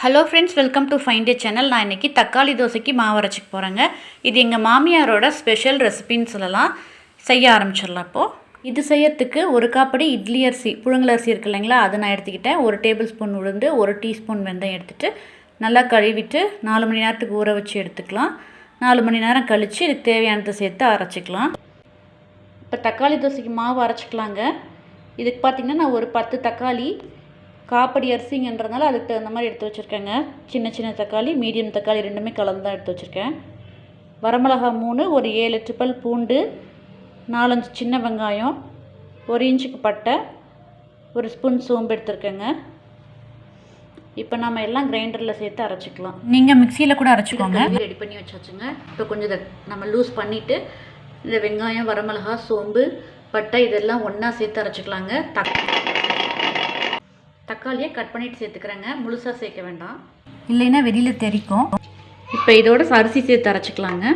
Hello friends welcome to find day channel நான் இன்றைக்கி தக்காளி தோசைக்கு மாவு அரைச்சிக்க போகிறேங்க இது எங்கள் மாமியாரோட ஸ்பெஷல் ரெசிபின்னு சொல்லலாம். செய்ய ஆரம்பிச்சிடலாம் இப்போது இது செய்யறதுக்கு ஒரு காப்படி இட்லி அரிசி புழுங்கல் அரிசி இருக்கு இல்லைங்களா? அதை நான் எடுத்துக்கிட்டேன். ஒரு டேபிள் ஸ்பூன் உளுந்து ஒரு டீஸ்பூன் வெந்தயம் எடுத்துகிட்டு நல்லா கழுவிட்டு நாலு மணி நேரத்துக்கு ஊற வச்சு எடுத்துக்கலாம். நாலு மணி நேரம் கழித்து இதுக்கு தேவையானதை சேர்த்து அரைச்சிக்கலாம். இப்போ தக்காளி தோசைக்கு மாவு அரைச்சிக்கலாங்க. இதுக்கு பார்த்திங்கன்னா நான் ஒரு பத்து தக்காளி காப்படி அரிசிங்கன்றதுனால அதுக்கு தகுந்த மாதிரி எடுத்து வச்சுருக்கேங்க. சின்ன சின்ன தக்காளி மீடியம் தக்காளி ரெண்டுமே கலந்து தான் எடுத்து வச்சுருக்கேன். வரமிளகா மூணு ஒரு ஏழு எட்டு பல் பூண்டு நாலஞ்சு சின்ன வெங்காயம் ஒரு இன்ச்சுக்கு பட்டை ஒரு ஸ்பூன் சோம்பு எடுத்துருக்கேங்க. இப்போ நம்ம எல்லாம் கிரைண்டரில் சேர்த்து அரைச்சிக்கலாம். நீங்கள் மிக்சியில் கூட அரைச்சிக்கோங்க. ரெடி பண்ணி வச்சாச்சுங்க. இப்போ கொஞ்சம் இதை நம்ம லூஸ் பண்ணிவிட்டு இந்த வெங்காயம் வரமிளகா சோம்பு பட்டை இதெல்லாம் ஒன்றா சேர்த்து அரைச்சிக்கலாங்க. தக் தக்காளியை கட் பண்ணிட்டு சேர்த்துக்கிறேங்க. முழுசாக சேர்க்க வேண்டாம். இல்லைன்னா வெளியில் தெரிக்கும் இப்போ இதோட அரிசி சேர்த்து அரைச்சிக்கலாங்க.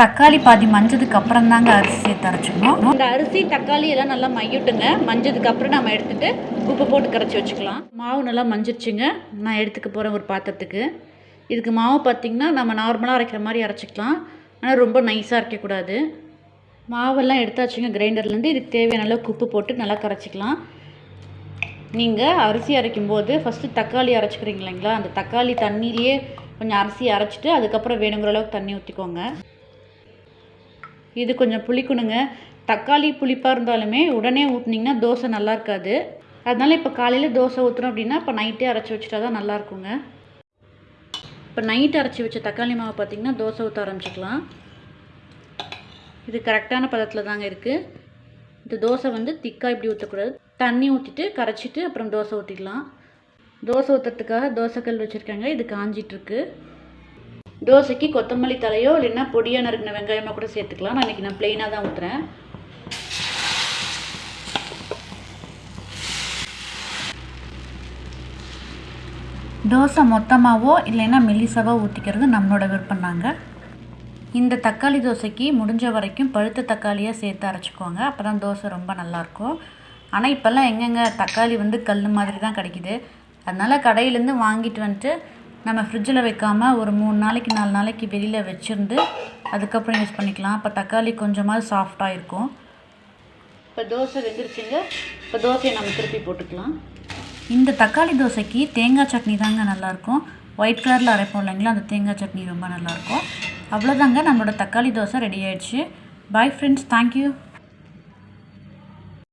தக்காளி பாதி மஞ்சதுக்கு அப்புறம் தாங்க அரிசி சேர்த்து அரைச்சிக்கணும். இந்த அரிசி தக்காளி எல்லாம் நல்லா மையிட்டுங்க. மஞ்சதுக்கு அப்புறம் நம்ம எடுத்துட்டு உப்பு போட்டு கரைச்சி வச்சுக்கலாம். மாவு நல்லா மஞ்சிருச்சுங்க. நான் எடுத்துக்க போகிறேன் ஒரு பாத்திரத்துக்கு. இதுக்கு மாவு பார்த்திங்கன்னா நம்ம நார்மலாக அரைக்கிற மாதிரி அரைச்சிக்கலாம். ஆனால் ரொம்ப நைஸாக அரைக்கக்கூடாது. மாவெல்லாம் எடுத்தாச்சுங்க கிரைண்டர்லேருந்து இதுக்கு தேவையான அளவுக்கு உப்பு போட்டு நல்லா கரைச்சிக்கலாம். நீங்கள் அரிசி அரைக்கும் போது ஃபஸ்ட்டு தக்காளி அரைச்சிக்கிறீங்க இல்லைங்களா? அந்த தக்காளி தண்ணியிலேயே கொஞ்சம் அரிசி அரைச்சிட்டு அதுக்கப்புறம் வேணுங்கிற அளவுக்கு தண்ணி ஊற்றிக்கோங்க இது கொஞ்சம் புளிக்கணுங்க. தக்காளி புளிப்பாக இருந்தாலுமே உடனே ஊற்றுனீங்கன்னா தோசை நல்லா இருக்காது. அதனால் இப்போ காலையில் தோசை ஊற்றுறோம் அப்படின்னா இப்போ நைட்டே அரைச்சி வச்சுட்டா தான் நல்லா இருக்குங்க. இப்போ நைட்டு அரைச்சி வச்ச தக்காளி மாவு பார்த்திங்கன்னா தோசை ஊற்ற ஆரம்பிச்சிக்கலாம். இது கரெக்டான பதத்தில் தாங்க இருக்குது இந்த தோசை வந்து திக்காக இப்படி ஊற்றக்கூடாது தண்ணி ஊற்றிட்டு கரைச்சிட்டு அப்புறம் தோசை ஊற்றிக்கலாம் தோசை ஊற்றுறதுக்காக தோசைக்கல் வச்சுருக்காங்க. இது காஞ்சிட்ருக்கு. தோசைக்கு கொத்தமல்லி தலையோ இல்லைன்னா பொடியாக நறுக்கின வெங்காயமோ கூட சேர்த்துக்கலாம். நான் இன்றைக்கி நான் ப்ளெயினாக தான் ஊற்றுறேன் தோசை மொத்தமாகவோ இல்லைன்னா மெல்லிசாவோ ஊற்றிக்கிறது நம்மளோட விருப்பம் நாங்கள் இந்த தக்காளி தோசைக்கு முடிஞ்ச வரைக்கும் பழுத்த தக்காளியாக சேர்த்து அரைச்சிக்கோங்க. அப்போ தான் தோசை ரொம்ப நல்லாயிருக்கும் ஆனால் இப்போல்லாம் எங்கெங்கே தக்காளி வந்து கல் மாதிரி தான் கிடைக்கிது. அதனால் கடையிலேருந்து வாங்கிட்டு வந்துட்டு நம்ம ஃப்ரிட்ஜில் வைக்காமல் ஒரு மூணு நாளைக்கு நாலு நாளைக்கு வெளியில் வச்சுருந்து அதுக்கப்புறம் யூஸ் பண்ணிக்கலாம். அப்போ தக்காளி கொஞ்சமாவது சாஃப்டாக இருக்கும். இப்போ தோசை வெந்துருச்சுங்க. இப்போ தோசையை நம்ம திருப்பி போட்டுக்கலாம். இந்த தக்காளி தோசைக்கு தேங்காய் சட்னி தாங்க நல்லாயிருக்கும் ஒயிட் கலரில் அரைப்போம் இல்லைங்களா? அந்த தேங்காய் சட்னி ரொம்ப நல்லாயிருக்கும் அவ்வளோதாங்க நம்மளோட தக்காளி தோசை ரெடி ஆயிடுச்சு. Bye friends thank you